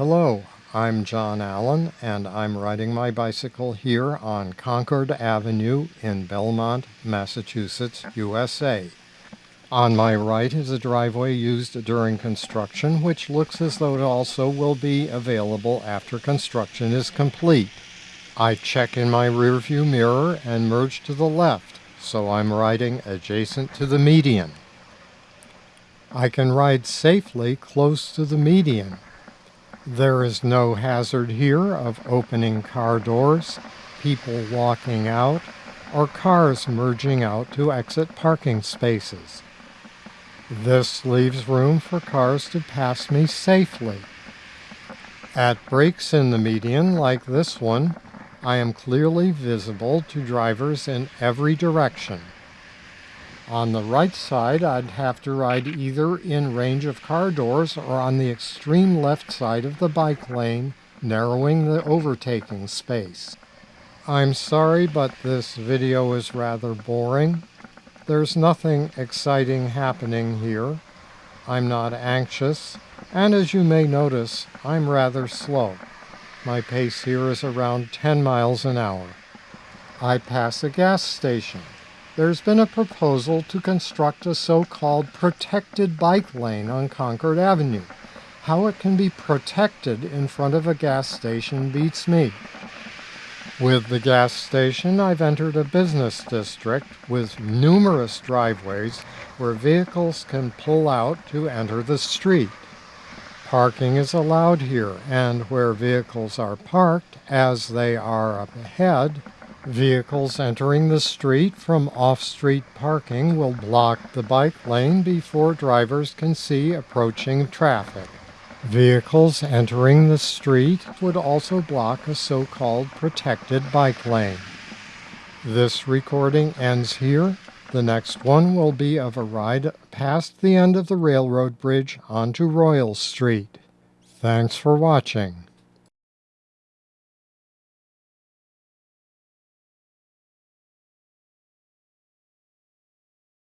Hello, I'm John Allen and I'm riding my bicycle here on Concord Avenue in Belmont, Massachusetts, USA. On my right is a driveway used during construction which looks as though it also will be available after construction is complete. I check in my rearview mirror and merge to the left, so I'm riding adjacent to the median. I can ride safely close to the median there is no hazard here of opening car doors, people walking out, or cars merging out to exit parking spaces. This leaves room for cars to pass me safely. At breaks in the median like this one, I am clearly visible to drivers in every direction. On the right side, I'd have to ride either in range of car doors or on the extreme left side of the bike lane, narrowing the overtaking space. I'm sorry, but this video is rather boring. There's nothing exciting happening here. I'm not anxious, and as you may notice, I'm rather slow. My pace here is around 10 miles an hour. I pass a gas station there's been a proposal to construct a so-called protected bike lane on Concord Avenue. How it can be protected in front of a gas station beats me. With the gas station, I've entered a business district with numerous driveways where vehicles can pull out to enter the street. Parking is allowed here, and where vehicles are parked, as they are up ahead, Vehicles entering the street from off-street parking will block the bike lane before drivers can see approaching traffic. Vehicles entering the street would also block a so-called protected bike lane. This recording ends here. The next one will be of a ride past the end of the railroad bridge onto Royal Street. Thanks for watching.